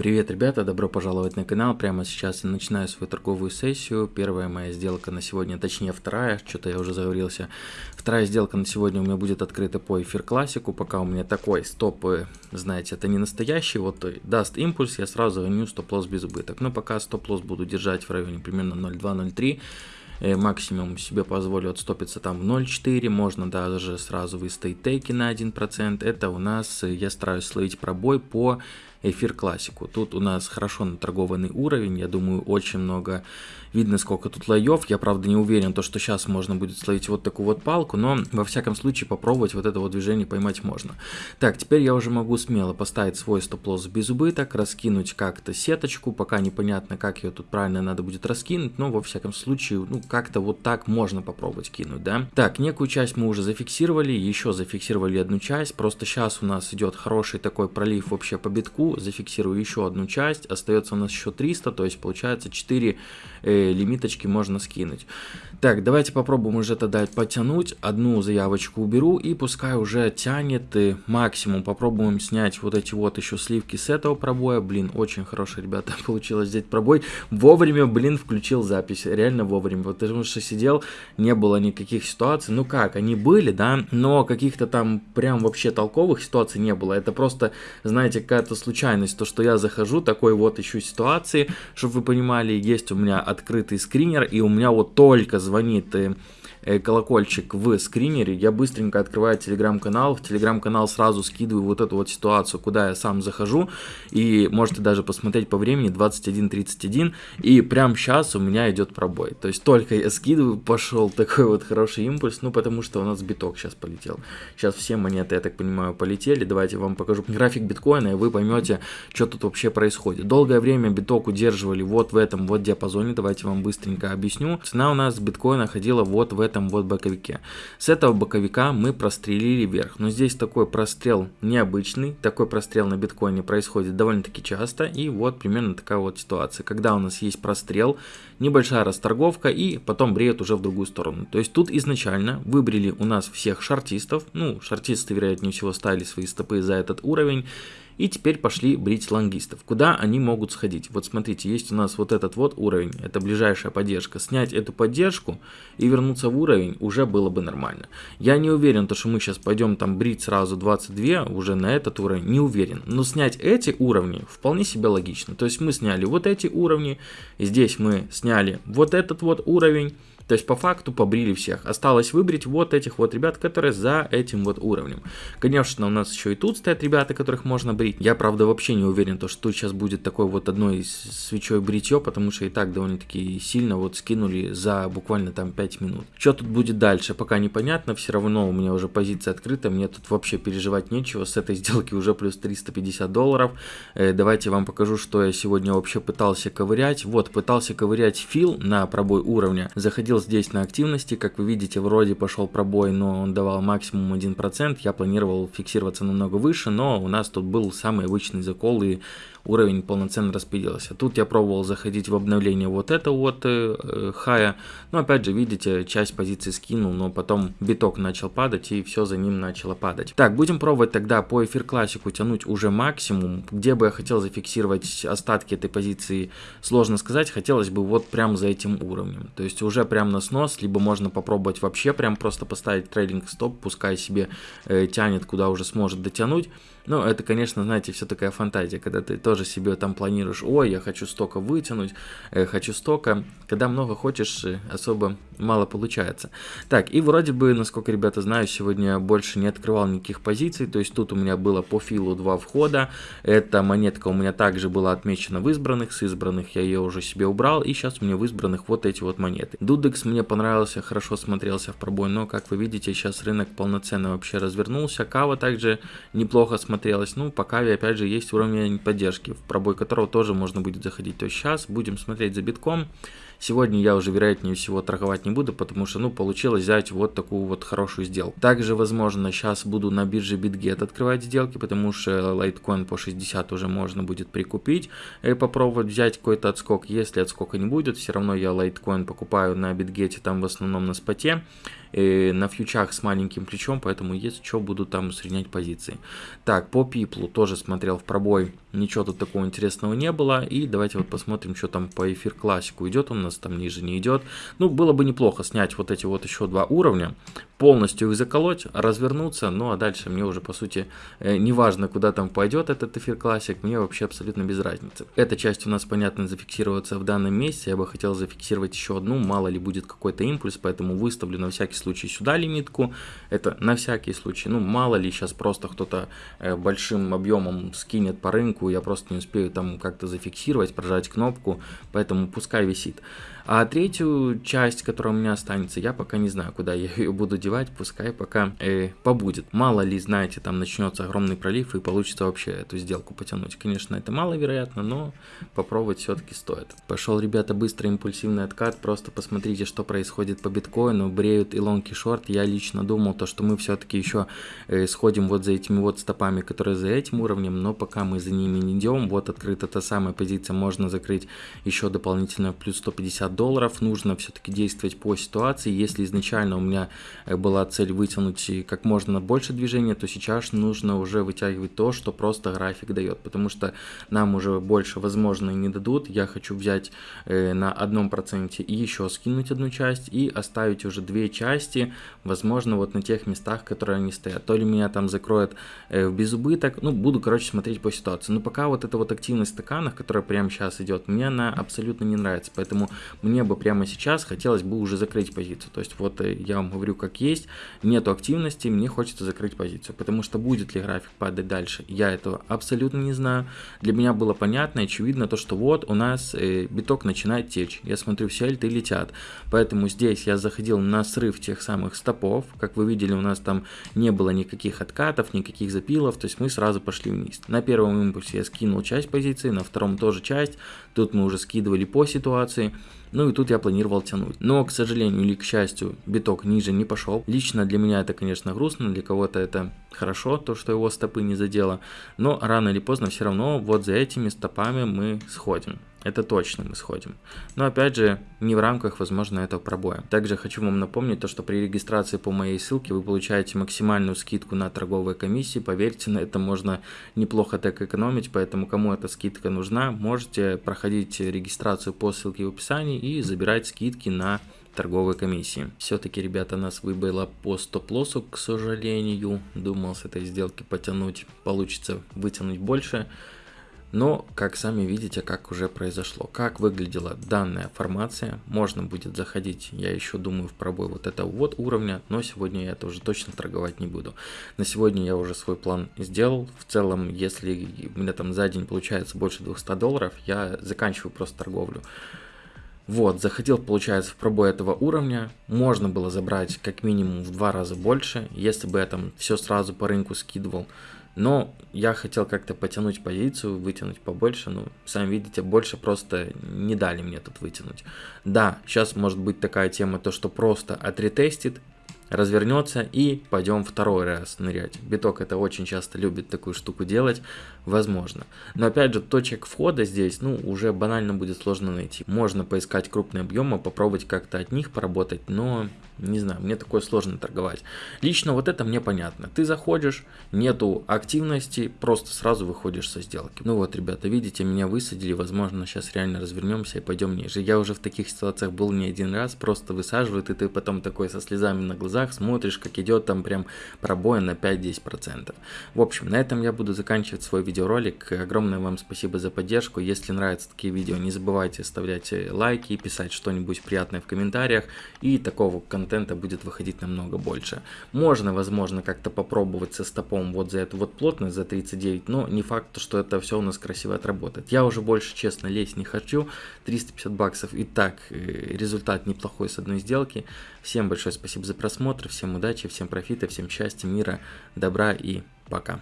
Привет, ребята, добро пожаловать на канал. Прямо сейчас я начинаю свою торговую сессию. Первая моя сделка на сегодня, точнее вторая, что-то я уже заговорился. Вторая сделка на сегодня у меня будет открыта по эфир классику. Пока у меня такой стоп, э, знаете, это не настоящий. Вот э, даст импульс, я сразу гоню стоп-лосс без убыток. Но пока стоп-лосс буду держать в районе примерно 0.2-0.3 э, максимум себе позволю отстопиться там в 0.4, можно даже сразу выставить тейки на 1%. Это у нас, я стараюсь словить пробой по эфир классику. Тут у нас хорошо наторгованный уровень, я думаю, очень много видно, сколько тут лоев. Я, правда, не уверен, то, что сейчас можно будет словить вот такую вот палку, но, во всяком случае, попробовать вот это вот движение поймать можно. Так, теперь я уже могу смело поставить свой стоп-лосс без убыток, раскинуть как-то сеточку, пока непонятно, как ее тут правильно надо будет раскинуть, но, во всяком случае, ну, как-то вот так можно попробовать кинуть, да. Так, некую часть мы уже зафиксировали, еще зафиксировали одну часть, просто сейчас у нас идет хороший такой пролив вообще по битку, зафиксирую еще одну часть, остается у нас еще 300, то есть получается 4 э, лимиточки можно скинуть. Так, давайте попробуем уже тогда потянуть, одну заявочку уберу и пускай уже тянет и максимум. Попробуем снять вот эти вот еще сливки с этого пробоя, блин, очень хороший, ребята, получилось взять пробой. Вовремя, блин, включил запись, реально вовремя, потому что сидел, не было никаких ситуаций, ну как, они были, да, но каких-то там прям вообще толковых ситуаций не было, это просто, знаете, какая-то случайность, то, что я захожу, такой вот ищу ситуации, чтобы вы понимали, есть у меня открытый скринер, и у меня вот только звонит Э, колокольчик в скринере, я быстренько открываю телеграм-канал, в телеграм-канал сразу скидываю вот эту вот ситуацию, куда я сам захожу, и можете даже посмотреть по времени 21.31, и прямо сейчас у меня идет пробой, то есть только я скидываю, пошел такой вот хороший импульс, ну потому что у нас биток сейчас полетел, сейчас все монеты, я так понимаю, полетели, давайте вам покажу график биткоина, и вы поймете, что тут вообще происходит. Долгое время биток удерживали вот в этом вот диапазоне, давайте вам быстренько объясню, цена у нас биткоина ходила вот в этом этом вот боковике. С этого боковика мы прострелили вверх. Но здесь такой прострел необычный. Такой прострел на биткоине происходит довольно-таки часто. И вот примерно такая вот ситуация. Когда у нас есть прострел, небольшая расторговка и потом бреет уже в другую сторону. То есть тут изначально выбрали у нас всех шартистов. Ну, шартисты, вероятнее всего, ставили свои стопы за этот уровень. И теперь пошли брить лонгистов. Куда они могут сходить? Вот смотрите, есть у нас вот этот вот уровень, это ближайшая поддержка. Снять эту поддержку и вернуться в уровень уже было бы нормально. Я не уверен, то, что мы сейчас пойдем там брить сразу 22 уже на этот уровень, не уверен. Но снять эти уровни вполне себе логично. То есть мы сняли вот эти уровни, здесь мы сняли вот этот вот уровень. То есть по факту побрили всех. Осталось выбрать вот этих вот ребят, которые за этим вот уровнем. Конечно, у нас еще и тут стоят ребята, которых можно брить. Я, правда, вообще не уверен, то, что тут сейчас будет такой вот одной свечой бритье, потому что и так довольно-таки сильно вот скинули за буквально там 5 минут. Что тут будет дальше, пока непонятно. Все равно у меня уже позиция открыта, мне тут вообще переживать нечего. С этой сделки уже плюс 350 долларов. Э, давайте вам покажу, что я сегодня вообще пытался ковырять. Вот, пытался ковырять фил на пробой уровня. Заходил здесь на активности, как вы видите, вроде пошел пробой, но он давал максимум 1%, я планировал фиксироваться намного выше, но у нас тут был самый обычный закол и уровень полноценно распределился. Тут я пробовал заходить в обновление вот это вот э, э, хая, но опять же, видите, часть позиции скинул, но потом биток начал падать и все за ним начало падать. Так, будем пробовать тогда по эфир классику тянуть уже максимум, где бы я хотел зафиксировать остатки этой позиции, сложно сказать, хотелось бы вот прям за этим уровнем, то есть уже прям на снос, либо можно попробовать вообще прям просто поставить трейдинг стоп, пускай себе э, тянет, куда уже сможет дотянуть, ну, это, конечно, знаете, все такая фантазия, когда ты тоже себе там планируешь, ой, я хочу столько вытянуть, э, хочу столько. Когда много хочешь, э, особо мало получается. Так, и вроде бы, насколько ребята знаю, сегодня больше не открывал никаких позиций, то есть тут у меня было по филу два входа, эта монетка у меня также была отмечена в избранных, с избранных я ее уже себе убрал, и сейчас у меня в избранных вот эти вот монеты. Дудекс мне понравился, хорошо смотрелся в пробой, но, как вы видите, сейчас рынок полноценно вообще развернулся, Кава также неплохо смотрелось. Ну, по каве, опять же, есть уровень поддержки, в пробой которого тоже можно будет заходить. То есть сейчас будем смотреть за битком. Сегодня я уже, вероятнее всего, торговать не буду, потому что, ну, получилось взять вот такую вот хорошую сделку. Также, возможно, сейчас буду на бирже BitGet открывать сделки, потому что лайткоин по 60 уже можно будет прикупить и попробовать взять какой-то отскок. Если отскока не будет, все равно я лайткоин покупаю на BitGet, там в основном на споте, и на фьючах с маленьким плечом, поэтому если что, буду там усреднять позиции. Так, по пиплу тоже смотрел в пробой ничего тут такого интересного не было. И давайте вот посмотрим, что там по эфир классику идет, он у нас там ниже не идет. Ну, было бы неплохо снять вот эти вот еще два уровня, полностью их заколоть, развернуться, ну а дальше мне уже по сути э, не куда там пойдет этот эфир классик, мне вообще абсолютно без разницы. Эта часть у нас, понятно, зафиксироваться в данном месте, я бы хотел зафиксировать еще одну, мало ли будет какой-то импульс, поэтому выставлю на всякий случай сюда лимитку, это на всякий случай, ну мало ли сейчас просто кто-то э, большим объемом скинет по рынку, я просто не успею там как-то зафиксировать, прожать кнопку, поэтому пускай висит. А третью часть, которая у меня останется, я пока не знаю, куда я ее буду девать, пускай пока э, побудет. Мало ли, знаете, там начнется огромный пролив и получится вообще эту сделку потянуть. Конечно, это маловероятно, но попробовать все-таки стоит. Пошел, ребята, быстрый импульсивный откат, просто посмотрите, что происходит по биткоину, бреют и лонги шорт. Я лично думал, то, что мы все-таки еще э, сходим вот за этими вот стопами, которые за этим уровнем, но пока мы за ними не идем, вот открыта та самая позиция, можно закрыть еще дополнительно плюс 150 долларов, нужно все-таки действовать по ситуации. Если изначально у меня э, была цель вытянуть как можно больше движения, то сейчас нужно уже вытягивать то, что просто график дает, потому что нам уже больше, возможно, не дадут. Я хочу взять э, на одном проценте и еще скинуть одну часть и оставить уже две части, возможно, вот на тех местах, которые они стоят. То ли меня там закроют э, в безубыток, ну, буду, короче, смотреть по ситуации. Но пока вот эта вот активность в стаканах, которая прямо сейчас идет, мне она абсолютно не нравится, поэтому мне бы прямо сейчас хотелось бы уже закрыть позицию. То есть вот э, я вам говорю как есть, нету активности, мне хочется закрыть позицию. Потому что будет ли график падать дальше, я этого абсолютно не знаю. Для меня было понятно очевидно то, что вот у нас э, биток начинает течь. Я смотрю, все альты летят. Поэтому здесь я заходил на срыв тех самых стопов. Как вы видели, у нас там не было никаких откатов, никаких запилов. То есть мы сразу пошли вниз. На первом импульсе я скинул часть позиции, на втором тоже часть. Тут мы уже скидывали по ситуации. Ну и тут я планировал тянуть. Но, к сожалению или к счастью, биток ниже не пошел. Лично для меня это, конечно, грустно, для кого-то это хорошо, то, что его стопы не задело. Но рано или поздно все равно вот за этими стопами мы сходим. Это точно мы сходим. Но опять же, не в рамках, возможно, этого пробоя. Также хочу вам напомнить то, что при регистрации по моей ссылке вы получаете максимальную скидку на торговые комиссии. Поверьте, на это можно неплохо так экономить, поэтому кому эта скидка нужна, можете проходить регистрацию по ссылке в описании и забирать скидки на торговой комиссии. Все-таки, ребята, нас выбило по стоп-лоссу, к сожалению. Думал с этой сделки потянуть, получится вытянуть больше. Но, как сами видите, как уже произошло, как выглядела данная формация, можно будет заходить, я еще думаю, в пробой вот этого вот уровня, но сегодня я это уже точно торговать не буду. На сегодня я уже свой план сделал, в целом, если у меня там за день получается больше 200 долларов, я заканчиваю просто торговлю. Вот, заходил, получается, в пробой этого уровня, можно было забрать как минимум в два раза больше, если бы я там все сразу по рынку скидывал, но я хотел как-то потянуть позицию, вытянуть побольше. Ну, сами видите, больше просто не дали мне тут вытянуть. Да, сейчас может быть такая тема, то что просто отретестит, развернется и пойдем второй раз нырять. Биток это очень часто любит такую штуку делать, возможно. Но опять же, точек входа здесь, ну, уже банально будет сложно найти. Можно поискать крупные объемы, попробовать как-то от них поработать, но не знаю, мне такое сложно торговать. Лично вот это мне понятно. Ты заходишь, нету активности, просто сразу выходишь со сделки. Ну вот, ребята, видите, меня высадили, возможно, сейчас реально развернемся и пойдем ниже. Я уже в таких ситуациях был не один раз, просто высаживают, и ты потом такой со слезами на глазах смотришь, как идет там прям пробой на 5-10%. В общем, на этом я буду заканчивать свой видеоролик. Огромное вам спасибо за поддержку. Если нравятся такие видео, не забывайте оставлять лайки, писать что-нибудь приятное в комментариях. И такого контента контента будет выходить намного больше. Можно, возможно, как-то попробовать со стопом вот за эту вот плотность, за 39, но не факт, что это все у нас красиво отработает. Я уже больше, честно, лезть не хочу. 350 баксов и так э, результат неплохой с одной сделки. Всем большое спасибо за просмотр, всем удачи, всем профита, всем счастья, мира, добра и пока.